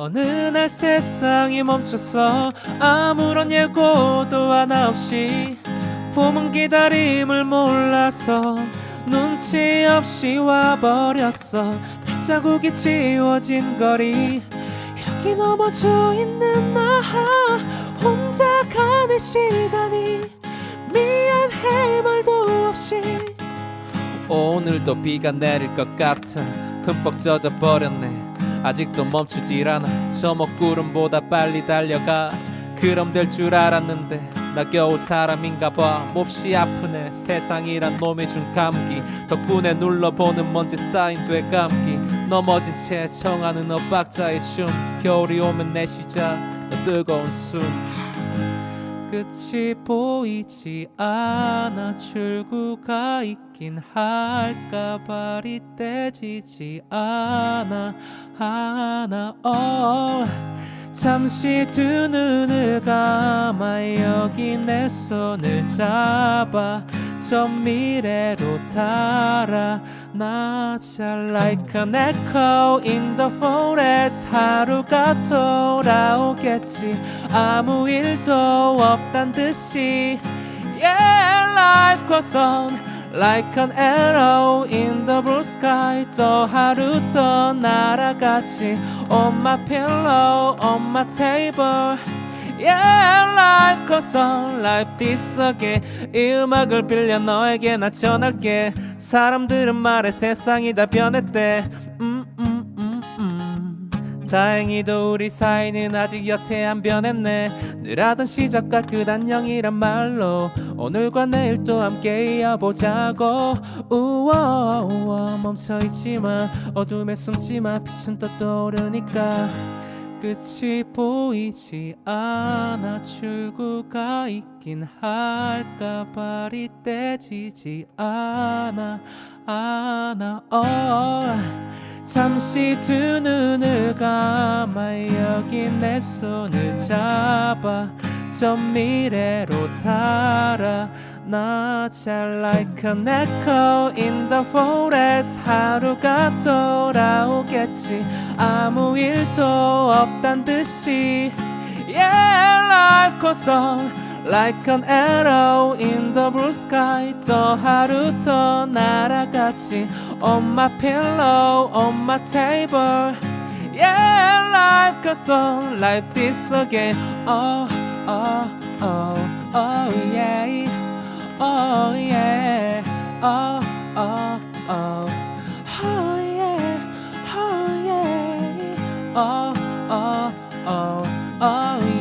어느 날 세상이 멈췄어 아무런 예고도 하나 없이 봄은 기다림을 몰라서 눈치 없이 와버렸어. 발자국이 지워진 거리 여기 넘어져 있는 나 혼자 가는 시간이 미안해 말도 없이. 오늘도 비가 내릴 것 같아 흠뻑 젖어 버렸네 아직도 멈추질 않아 저 먹구름보다 빨리 달려가. 그럼 될 줄 알았는데 나 겨우 사람인가 봐. 몹시 아프네. 세상이란 놈이 준 감기. 덕분에 눌러보는 먼지 쌓인 되감기. 넘어진 채 청하는 엇박자의 춤. 겨울이 오면 내 시작. 너 뜨거운 숨 끝이 보이지 않아 출구가 있긴 할까 발이 떼지지 않아 하나 oh. 잠시 두 눈을 감아 여기 내 손을 잡아 저 미래로 달아 나잘 like an echo in the forest 하루가 돌아오겠지 아무 일도 없단 듯이 Yeah life goes on Like an arrow in the blue sky 또 하루 더 날아갔지 On my pillow, on my table Yeah, life goes on like this again 이 음악을 빌려 너에게 나 전할게. 사람들은 말해 세상이 다 변했대. 음, 음, 음, 음. 다행히도 우리 사이는 아직 여태 안 변했네. 늘 하던 시작과 끝 안녕이란 말로 오늘과 내일 또 함께 이어보자고. 우와 우와 멈춰있지마. 어둠에 숨지마. 빛은 또 떠오르니까 끝이 보이지 않아 출구가 있긴 할까 발이 떼지지 않아 않아 oh. 잠시 두 눈을 감아 여기 내 손을 잡아 저 미래로 달아 나잘 like an echo in the forest 하루가 돌아오겠지 아무 일도 없단 듯이 Yeah life goes on like an arrow in the blue sky 또 하루 더 날아갔지 On my pillow on my table Yeah life goes on like this again oh, oh. oh yeah, oh, oh, oh, oh yeah, oh yeah, oh, oh, oh, oh yeah.